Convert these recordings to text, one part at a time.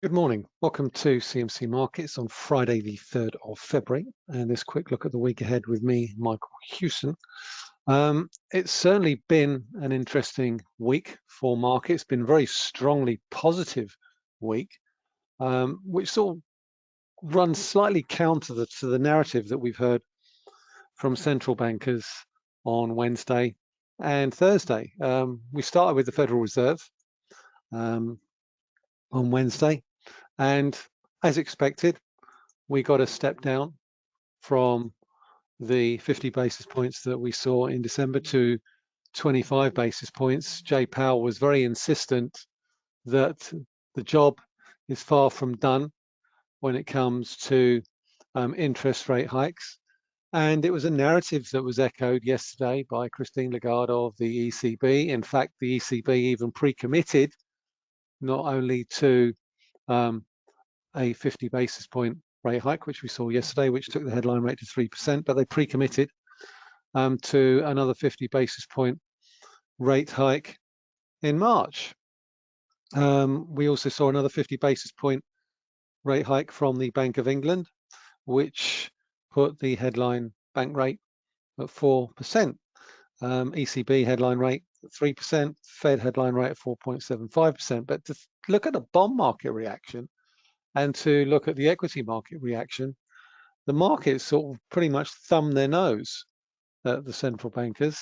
Good morning. Welcome to CMC Markets on Friday, the 3rd of February, and this quick look at the week ahead with me, Michael Hewson. Um, it's certainly been an interesting week for markets, been very strongly positive week, um, which sort of runs slightly counter the, to the narrative that we've heard from central bankers on Wednesday and Thursday. Um, we started with the Federal Reserve um, on Wednesday. And as expected, we got a step down from the 50 basis points that we saw in December to 25 basis points. Jay Powell was very insistent that the job is far from done when it comes to um, interest rate hikes. And it was a narrative that was echoed yesterday by Christine Lagarde of the ECB. In fact, the ECB even pre-committed not only to um, a 50 basis point rate hike, which we saw yesterday, which took the headline rate to 3%, but they pre-committed um, to another 50 basis point rate hike in March. Um, we also saw another 50 basis point rate hike from the Bank of England, which put the headline bank rate at 4%. Um, ECB headline rate at 3%, Fed headline rate at 4.75%. But to look at the bond market reaction, and to look at the equity market reaction, the markets sort of pretty much thumb their nose at the central bankers.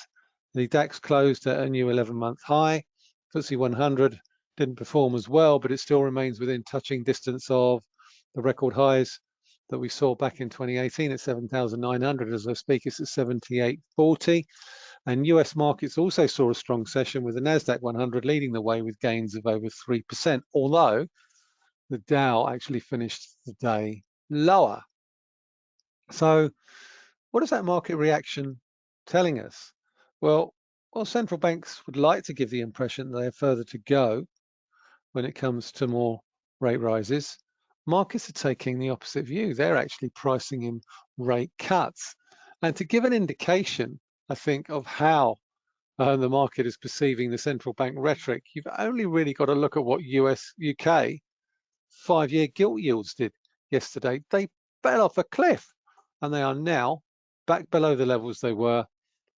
The DAX closed at a new 11-month high. FTSE 100 didn't perform as well, but it still remains within touching distance of the record highs that we saw back in 2018 at 7,900. As I speak, it's at 78.40. And US markets also saw a strong session with the NASDAQ 100 leading the way with gains of over 3%, although the Dow actually finished the day lower. So what is that market reaction telling us? Well, well, central banks would like to give the impression they have further to go when it comes to more rate rises. Markets are taking the opposite view. They're actually pricing in rate cuts. And to give an indication, I think, of how uh, the market is perceiving the central bank rhetoric, you've only really got to look at what US, UK five-year gilt yields did yesterday. They fell off a cliff and they are now back below the levels they were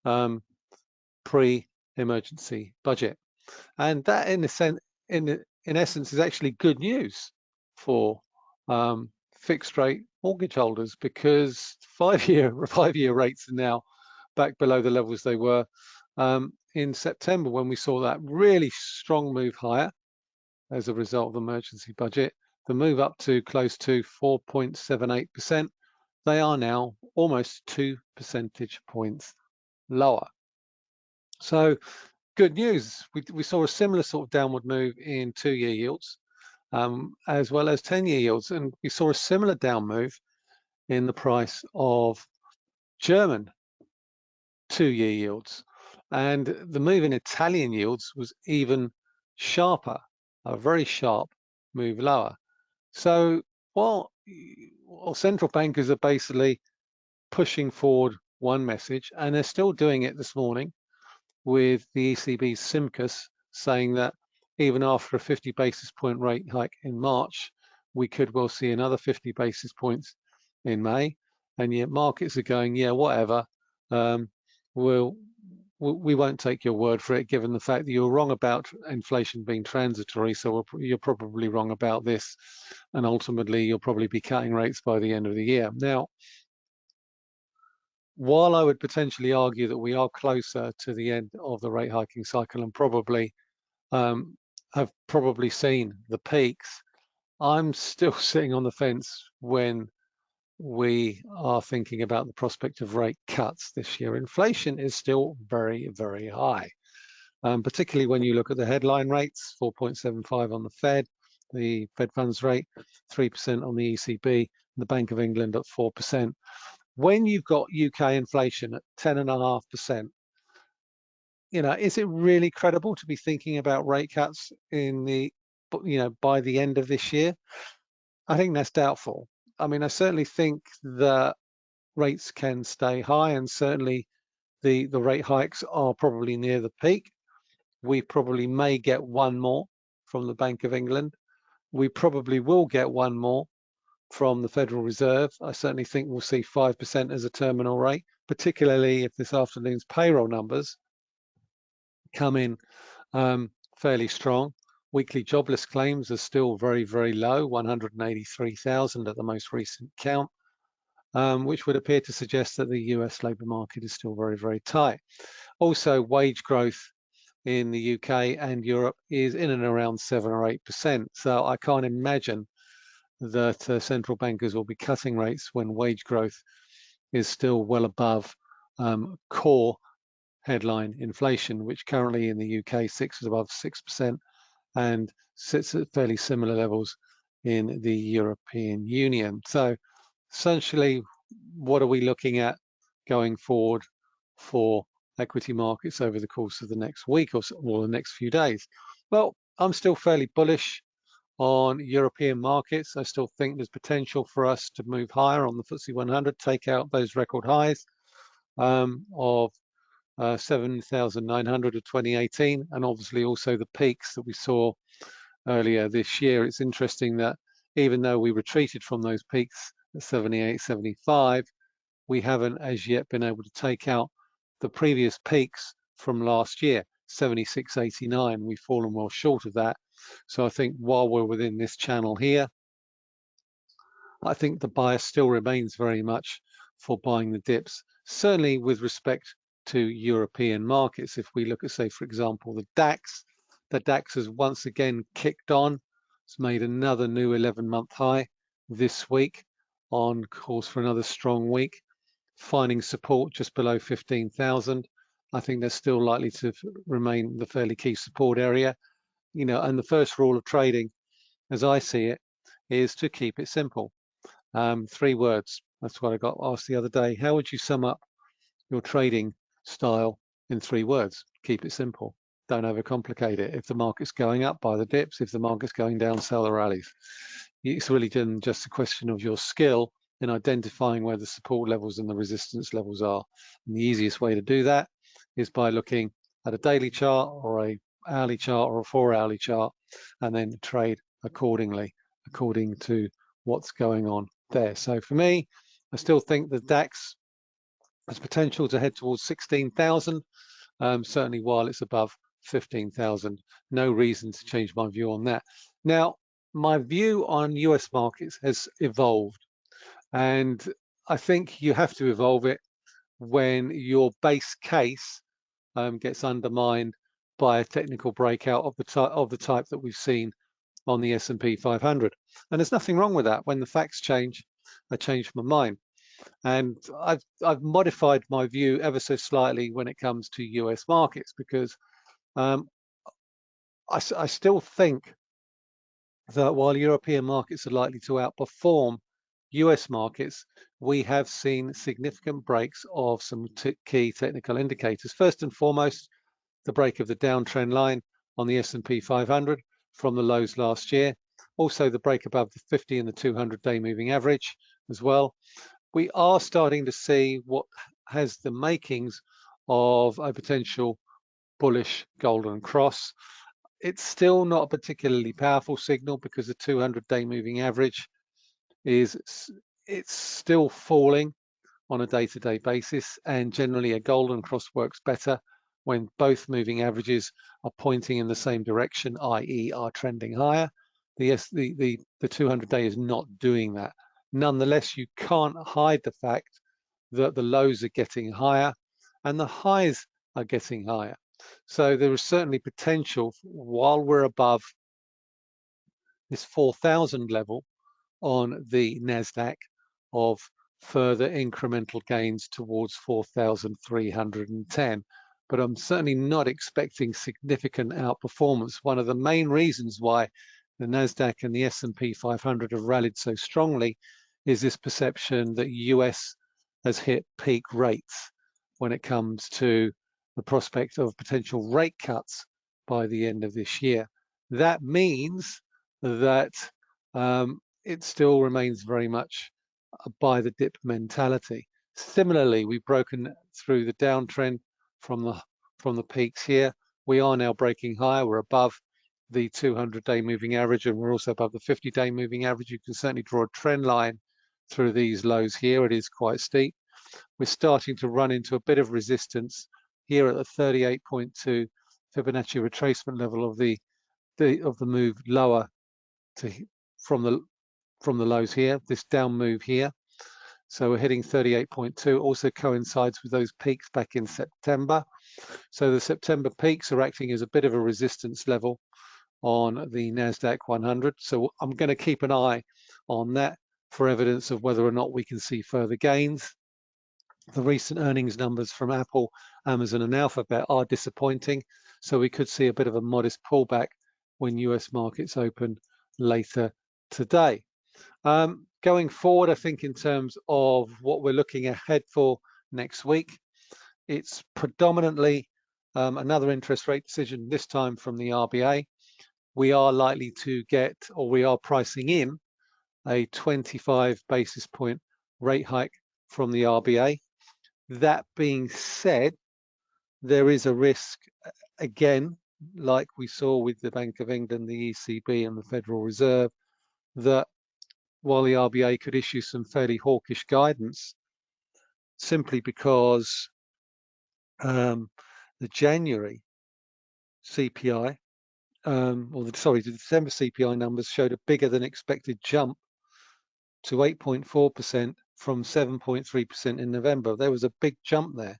um, pre-emergency budget. And that in, sense, in, in essence is actually good news for um, fixed rate mortgage holders because five-year five-year rates are now back below the levels they were um, in September when we saw that really strong move higher as a result of the emergency budget the move up to close to 4.78%, they are now almost two percentage points lower. So good news, we, we saw a similar sort of downward move in two-year yields, um, as well as 10-year yields, and we saw a similar down move in the price of German two-year yields. And the move in Italian yields was even sharper, a very sharp move lower. So while, while central bankers are basically pushing forward one message, and they're still doing it this morning with the ECB's Simkus saying that even after a 50 basis point rate hike in March, we could well see another 50 basis points in May. And yet markets are going, yeah, whatever. Um, we'll we won't take your word for it, given the fact that you're wrong about inflation being transitory. So you're probably wrong about this. And ultimately, you'll probably be cutting rates by the end of the year. Now, while I would potentially argue that we are closer to the end of the rate hiking cycle and probably um, have probably seen the peaks, I'm still sitting on the fence when we are thinking about the prospect of rate cuts this year. Inflation is still very, very high, um, particularly when you look at the headline rates, 4.75 on the Fed, the Fed funds rate, 3% on the ECB, the Bank of England at 4%. When you've got UK inflation at 10.5%, you know, is it really credible to be thinking about rate cuts in the, you know, by the end of this year? I think that's doubtful. I mean, I certainly think that rates can stay high and certainly the, the rate hikes are probably near the peak. We probably may get one more from the Bank of England. we probably will get one more from the Federal Reserve. I certainly think we'll see 5% as a terminal rate, particularly if this afternoon's payroll numbers come in um, fairly strong. Weekly jobless claims are still very, very low, 183,000 at the most recent count, um, which would appear to suggest that the US labour market is still very, very tight. Also, wage growth in the UK and Europe is in and around 7 or 8%. So I can't imagine that uh, central bankers will be cutting rates when wage growth is still well above um, core headline inflation, which currently in the UK is above 6% and sits at fairly similar levels in the European Union. So essentially, what are we looking at going forward for equity markets over the course of the next week or, so, or the next few days? Well, I'm still fairly bullish on European markets. I still think there's potential for us to move higher on the FTSE 100, take out those record highs um, of uh, 7,900 of 2018, and obviously also the peaks that we saw earlier this year. It's interesting that even though we retreated from those peaks at 78, 75, we haven't as yet been able to take out the previous peaks from last year, 76, 89. We've fallen well short of that. So I think while we're within this channel here, I think the bias still remains very much for buying the dips, certainly with respect to European markets. If we look at, say, for example, the DAX, the DAX has once again kicked on. It's made another new 11-month high this week on course for another strong week, finding support just below 15,000. I think they're still likely to remain the fairly key support area. You know, and the first rule of trading, as I see it, is to keep it simple. Um, three words. That's what I got asked the other day. How would you sum up your trading style in three words. Keep it simple. Don't overcomplicate it. If the market's going up, buy the dips. If the market's going down, sell the rallies. It's really just a question of your skill in identifying where the support levels and the resistance levels are. And the easiest way to do that is by looking at a daily chart or a hourly chart or a four hourly chart and then trade accordingly, according to what's going on there. So for me, I still think the DAX has potential to head towards 16,000, um, certainly while it's above 15,000. No reason to change my view on that. Now, my view on US markets has evolved, and I think you have to evolve it when your base case um, gets undermined by a technical breakout of the type of the type that we've seen on the S&P 500. And there's nothing wrong with that. When the facts change, I change my mind. And I've, I've modified my view ever so slightly when it comes to US markets because um, I, I still think that while European markets are likely to outperform US markets, we have seen significant breaks of some key technical indicators. First and foremost, the break of the downtrend line on the S&P 500 from the lows last year. Also the break above the 50 and the 200 day moving average as well we are starting to see what has the makings of a potential bullish golden cross. It's still not a particularly powerful signal because the 200-day moving average is it's still falling on a day-to-day -day basis and generally a golden cross works better when both moving averages are pointing in the same direction, i.e. are trending higher. The, the, the, the 200 day is not doing that. Nonetheless, you can't hide the fact that the lows are getting higher and the highs are getting higher. So there is certainly potential while we're above this 4,000 level on the NASDAQ of further incremental gains towards 4,310. But I'm certainly not expecting significant outperformance. One of the main reasons why the NASDAQ and the S&P 500 have rallied so strongly is this perception that US has hit peak rates when it comes to the prospect of potential rate cuts by the end of this year. That means that um, it still remains very much a buy the dip mentality. Similarly, we've broken through the downtrend from the from the peaks here. We are now breaking higher. We're above the 200-day moving average, and we're also above the 50-day moving average. You can certainly draw a trend line through these lows here. It is quite steep. We're starting to run into a bit of resistance here at the 38.2 Fibonacci retracement level of the, the of the move lower to from the from the lows here. This down move here. So we're hitting 38.2. Also coincides with those peaks back in September. So the September peaks are acting as a bit of a resistance level on the NASDAQ 100. So I'm going to keep an eye on that for evidence of whether or not we can see further gains. The recent earnings numbers from Apple, Amazon and Alphabet are disappointing. So we could see a bit of a modest pullback when US markets open later today. Um, going forward, I think in terms of what we're looking ahead for next week, it's predominantly um, another interest rate decision, this time from the RBA. We are likely to get, or we are pricing in, a 25 basis point rate hike from the RBA. That being said, there is a risk, again, like we saw with the Bank of England, the ECB and the Federal Reserve, that while the RBA could issue some fairly hawkish guidance, simply because um, the January CPI, um, or the, sorry, the December CPI numbers showed a bigger than expected jump to 8.4% from 7.3% in November. There was a big jump there.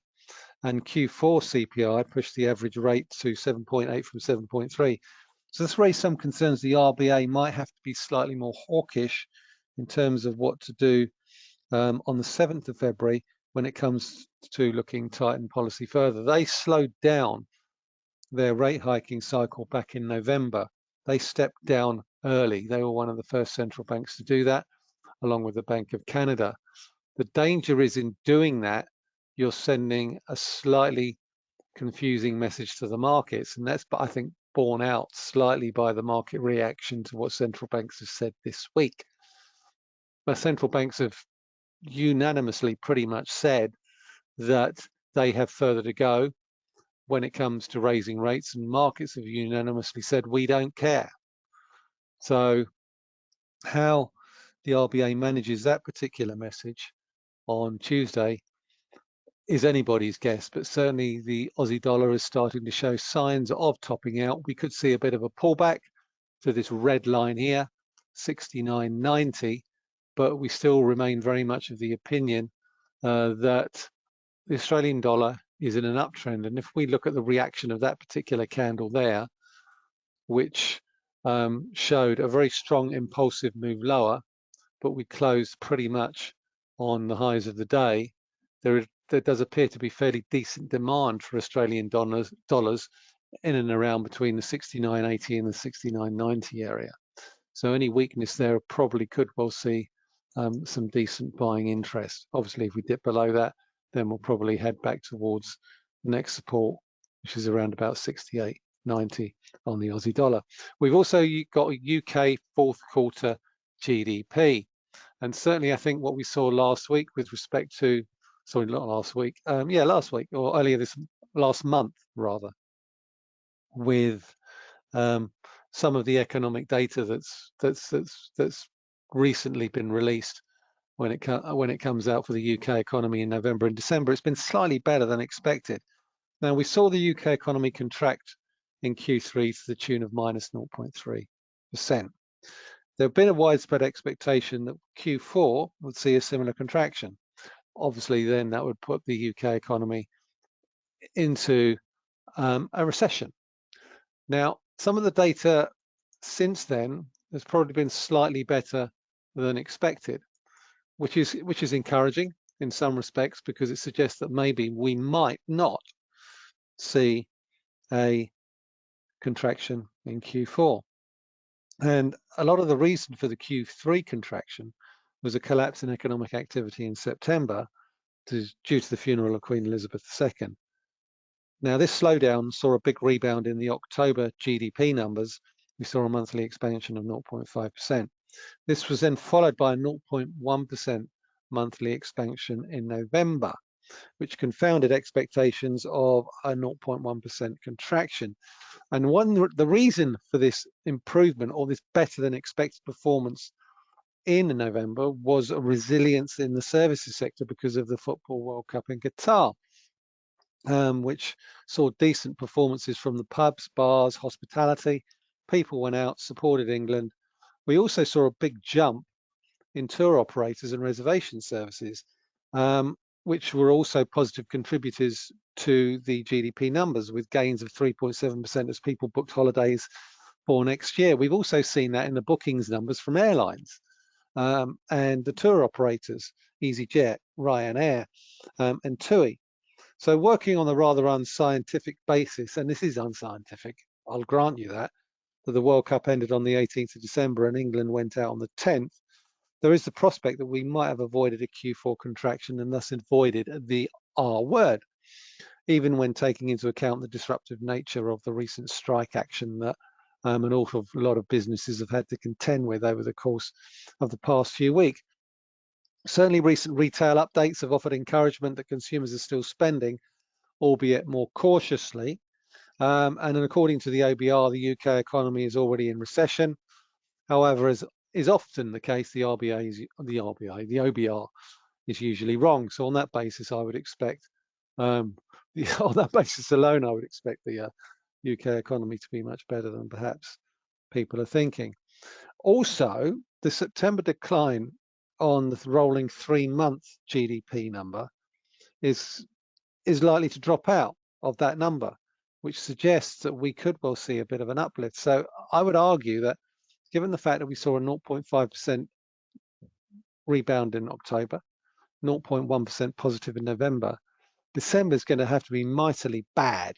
And Q4 CPI pushed the average rate to 7.8 from 7.3. So this raised some concerns the RBA might have to be slightly more hawkish in terms of what to do um, on the 7th of February when it comes to looking tight tighten policy further. They slowed down their rate hiking cycle back in November. They stepped down early. They were one of the first central banks to do that, along with the Bank of Canada. The danger is in doing that, you're sending a slightly confusing message to the markets. And that's, I think, borne out slightly by the market reaction to what central banks have said this week. But central banks have unanimously pretty much said that they have further to go when it comes to raising rates and markets have unanimously said we don't care. So how the RBA manages that particular message on Tuesday is anybody's guess, but certainly the Aussie dollar is starting to show signs of topping out. We could see a bit of a pullback to this red line here, 69.90, but we still remain very much of the opinion uh, that the Australian dollar is in an uptrend. And if we look at the reaction of that particular candle there, which um, showed a very strong impulsive move lower, but we closed pretty much on the highs of the day, there, there does appear to be fairly decent demand for Australian dollars, dollars in and around between the 69.80 and the 69.90 area. So any weakness there probably could well see um, some decent buying interest. Obviously, if we dip below that, then we'll probably head back towards the next support, which is around about 68.90 on the Aussie dollar. We've also got a UK fourth quarter GDP. And certainly, I think what we saw last week with respect to, sorry, not last week, um, yeah, last week or earlier this last month rather, with um, some of the economic data that's that's that's that's recently been released when it when it comes out for the UK economy in November and December. It's been slightly better than expected. Now we saw the UK economy contract in Q3 to the tune of minus 0.3 percent. There have been a widespread expectation that Q4 would see a similar contraction. Obviously, then that would put the UK economy into um, a recession. Now, some of the data since then has probably been slightly better than expected, which is which is encouraging in some respects because it suggests that maybe we might not see a contraction in Q4. And a lot of the reason for the Q3 contraction was a collapse in economic activity in September to, due to the funeral of Queen Elizabeth II. Now, this slowdown saw a big rebound in the October GDP numbers. We saw a monthly expansion of 0.5%. This was then followed by a 0.1% monthly expansion in November. Which confounded expectations of a 0.1% contraction. And one the reason for this improvement or this better than expected performance in November was a resilience in the services sector because of the Football World Cup in Qatar, um, which saw decent performances from the pubs, bars, hospitality. People went out, supported England. We also saw a big jump in tour operators and reservation services, um, which were also positive contributors to the GDP numbers with gains of 3.7% as people booked holidays for next year. We've also seen that in the bookings numbers from airlines um, and the tour operators, EasyJet, Ryanair, um, and TUI. So working on a rather unscientific basis, and this is unscientific, I'll grant you that, that the World Cup ended on the 18th of December and England went out on the 10th, there is the prospect that we might have avoided a Q4 contraction and thus avoided the R word, even when taking into account the disruptive nature of the recent strike action that um, an awful lot of businesses have had to contend with over the course of the past few weeks. Certainly recent retail updates have offered encouragement that consumers are still spending, albeit more cautiously. Um, and according to the OBR, the UK economy is already in recession. However, as is often the case, the RBA is the RBA, the OBR is usually wrong. So on that basis, I would expect, um, on that basis alone, I would expect the uh, UK economy to be much better than perhaps people are thinking. Also, the September decline on the rolling three-month GDP number is is likely to drop out of that number, which suggests that we could well see a bit of an uplift. So I would argue that given the fact that we saw a 0.5% rebound in October, 0.1% positive in November, December is going to have to be mightily bad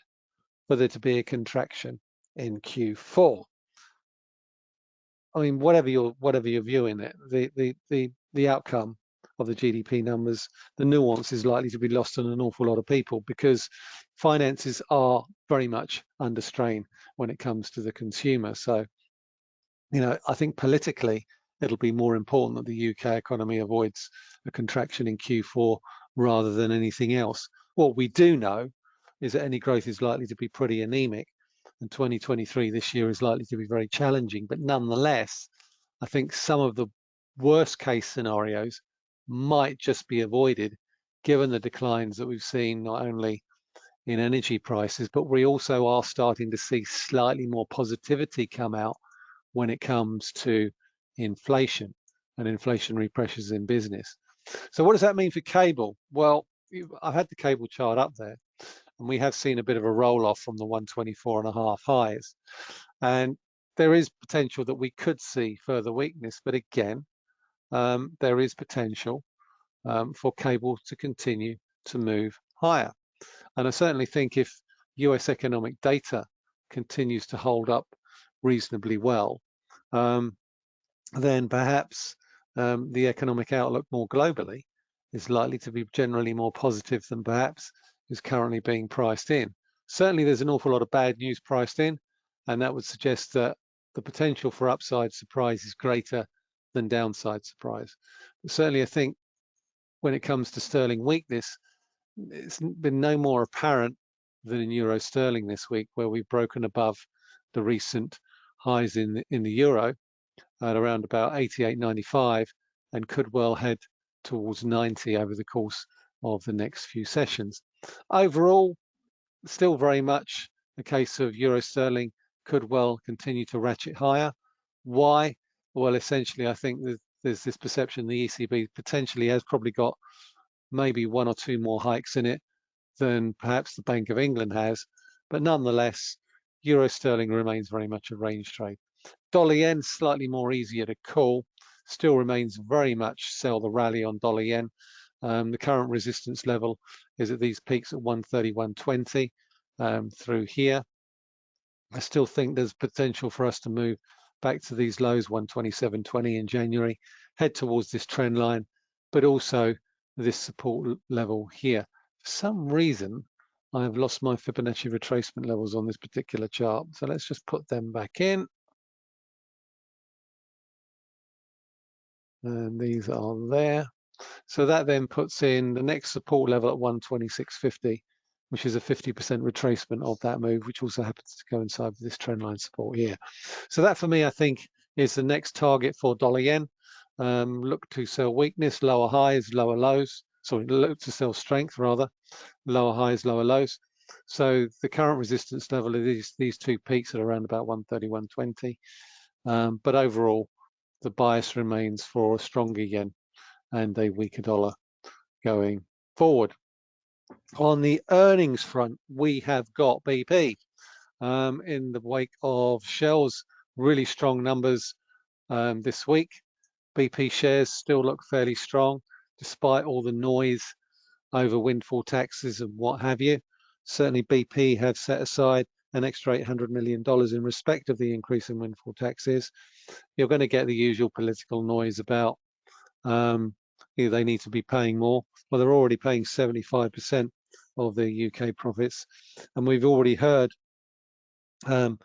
for there to be a contraction in Q4. I mean, whatever you're whatever you're viewing it, the the the the outcome of the GDP numbers, the nuance is likely to be lost on an awful lot of people because finances are very much under strain when it comes to the consumer. So you know, I think politically it'll be more important that the UK economy avoids a contraction in Q4 rather than anything else. What we do know is that any growth is likely to be pretty anemic and 2023 this year is likely to be very challenging. But nonetheless, I think some of the worst case scenarios might just be avoided given the declines that we've seen not only in energy prices, but we also are starting to see slightly more positivity come out when it comes to inflation and inflationary pressures in business. So what does that mean for cable? Well, I've had the cable chart up there and we have seen a bit of a roll off from the 124 and a half highs. And there is potential that we could see further weakness, but again, um, there is potential um, for cable to continue to move higher. And I certainly think if US economic data continues to hold up reasonably well, um, then perhaps um, the economic outlook more globally is likely to be generally more positive than perhaps is currently being priced in. Certainly there's an awful lot of bad news priced in, and that would suggest that the potential for upside surprise is greater than downside surprise. But certainly I think when it comes to sterling weakness, it's been no more apparent than in euro sterling this week, where we've broken above the recent highs in the, in the euro at around about 88.95 and could well head towards 90 over the course of the next few sessions. Overall, still very much a case of euro sterling could well continue to ratchet higher. Why? Well, essentially, I think there's this perception the ECB potentially has probably got maybe one or two more hikes in it than perhaps the Bank of England has. But nonetheless, euro sterling remains very much a range trade. Dollar yen slightly more easier to call, still remains very much sell the rally on dollar yen. Um, the current resistance level is at these peaks at 131.20 um, through here. I still think there's potential for us to move back to these lows 127.20 in January, head towards this trend line, but also this support level here. For some reason, I have lost my Fibonacci retracement levels on this particular chart. So let's just put them back in. And these are there. So that then puts in the next support level at 126.50, which is a 50% retracement of that move, which also happens to coincide with this trendline support here. So that for me, I think, is the next target for dollar yen. Um, look to sell weakness, lower highs, lower lows. Sorry, look to sell strength rather, lower highs, lower lows. So the current resistance level of these, these two peaks at around about 130, 120. Um, but overall, the bias remains for a stronger yen and a weaker dollar going forward. On the earnings front, we have got BP um, in the wake of Shell's really strong numbers um, this week. BP shares still look fairly strong despite all the noise over windfall taxes and what have you. Certainly BP have set aside an extra $800 million in respect of the increase in windfall taxes. You're going to get the usual political noise about um, they need to be paying more. Well, they're already paying 75% of the UK profits. And we've already heard um,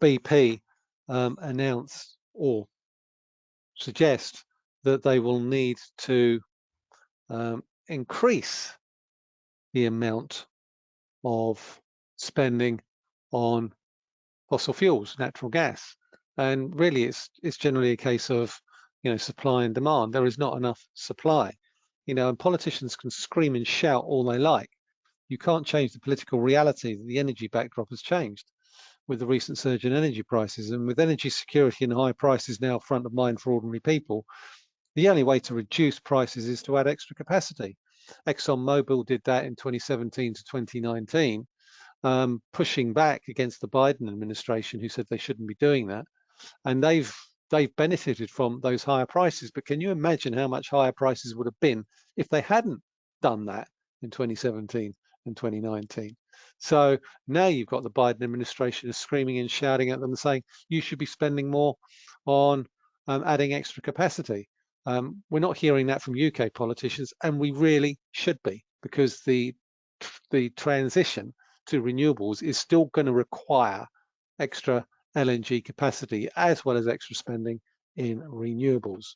BP um, announce or suggest that they will need to um, increase the amount of spending on fossil fuels, natural gas. And really, it's it's generally a case of you know supply and demand. There is not enough supply, you know, and politicians can scream and shout all they like. You can't change the political reality that the energy backdrop has changed with the recent surge in energy prices and with energy security and high prices now front of mind for ordinary people the only way to reduce prices is to add extra capacity. ExxonMobil did that in 2017 to 2019, um, pushing back against the Biden administration, who said they shouldn't be doing that. And they've they've benefited from those higher prices. But can you imagine how much higher prices would have been if they hadn't done that in 2017 and 2019? So now you've got the Biden administration screaming and shouting at them, saying you should be spending more on um, adding extra capacity. Um, we're not hearing that from UK politicians, and we really should be, because the the transition to renewables is still going to require extra LNG capacity as well as extra spending in renewables.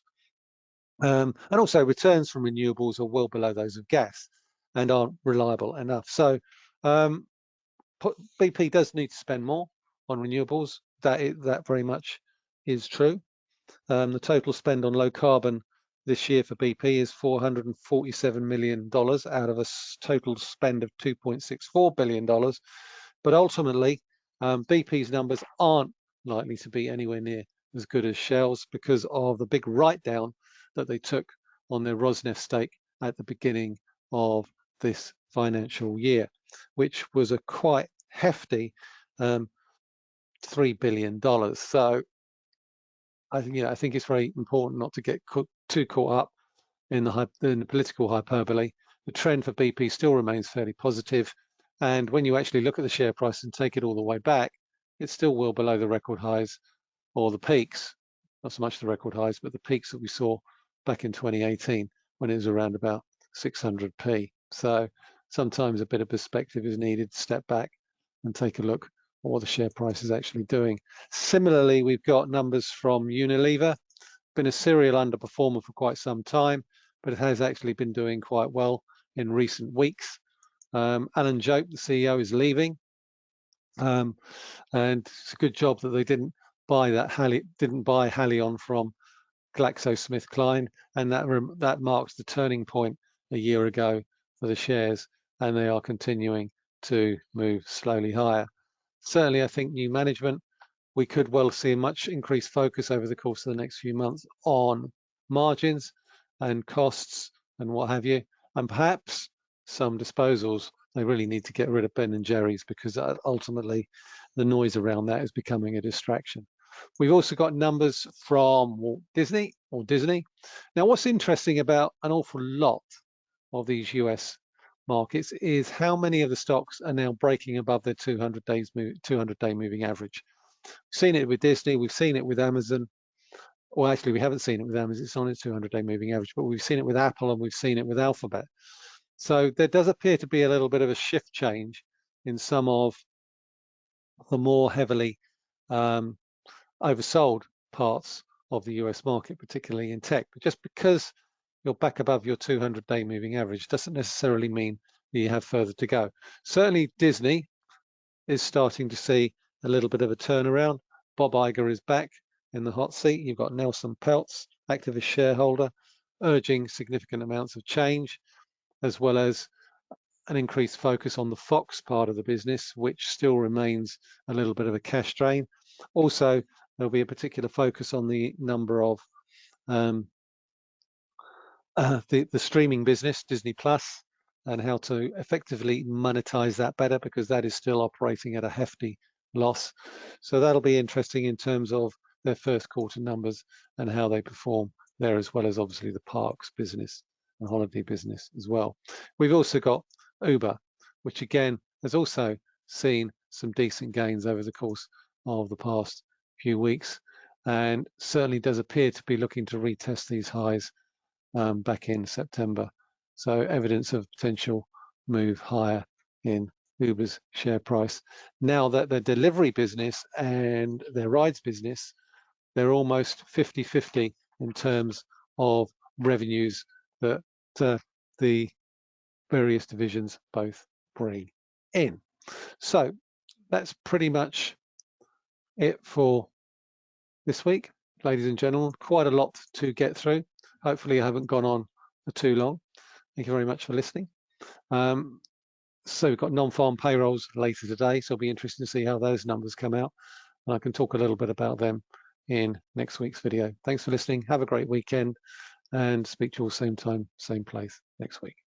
Um, and also returns from renewables are well below those of gas and aren't reliable enough. So um, BP does need to spend more on renewables. That is, that very much is true. Um, the total spend on low carbon this year for BP is $447 million out of a total spend of $2.64 billion. But ultimately, um, BP's numbers aren't likely to be anywhere near as good as Shell's because of the big write down that they took on their Rosneft stake at the beginning of this financial year, which was a quite hefty um, $3 billion. So I think, I think it's very important not to get too caught up in the, in the political hyperbole. The trend for BP still remains fairly positive, and when you actually look at the share price and take it all the way back, it's still well below the record highs or the peaks, not so much the record highs, but the peaks that we saw back in 2018 when it was around about 600p. So sometimes a bit of perspective is needed, step back and take a look at what the share price is actually doing. Similarly, we've got numbers from Unilever, been a serial underperformer for quite some time, but it has actually been doing quite well in recent weeks. Um, Alan Jope, the CEO, is leaving. Um, and it's a good job that they didn't buy that Hali didn't buy Haleon from GlaxoSmithKline, and that that marks the turning point a year ago for the shares, and they are continuing to move slowly higher. Certainly, I think new management, we could well see a much increased focus over the course of the next few months on margins and costs and what have you, and perhaps some disposals they really need to get rid of Ben and Jerry's because uh, ultimately the noise around that is becoming a distraction. We've also got numbers from Walt Disney or Disney. Now, what's interesting about an awful lot of these US markets is how many of the stocks are now breaking above their 200 days 200 day moving average. We've seen it with Disney, we've seen it with Amazon. Well, actually, we haven't seen it with Amazon. It's on its 200 day moving average, but we've seen it with Apple and we've seen it with Alphabet. So there does appear to be a little bit of a shift change in some of the more heavily um, oversold parts of the US market, particularly in tech. But just because you're back above your 200-day moving average. Doesn't necessarily mean that you have further to go. Certainly Disney is starting to see a little bit of a turnaround. Bob Iger is back in the hot seat. You've got Nelson Peltz, activist shareholder, urging significant amounts of change, as well as an increased focus on the Fox part of the business, which still remains a little bit of a cash drain. Also, there'll be a particular focus on the number of um, uh, the, the streaming business, Disney Plus, and how to effectively monetize that better because that is still operating at a hefty loss. So that'll be interesting in terms of their first quarter numbers and how they perform there, as well as obviously the parks business and holiday business as well. We've also got Uber, which again has also seen some decent gains over the course of the past few weeks and certainly does appear to be looking to retest these highs um, back in September. So evidence of potential move higher in Uber's share price. Now that the delivery business and their rides business, they're almost 50-50 in terms of revenues that uh, the various divisions both bring in. So that's pretty much it for this week, ladies and gentlemen. Quite a lot to get through. Hopefully I haven't gone on for too long. Thank you very much for listening. Um, so we've got non-farm payrolls later today, so it'll be interesting to see how those numbers come out. And I can talk a little bit about them in next week's video. Thanks for listening. Have a great weekend and speak to you all same time, same place next week.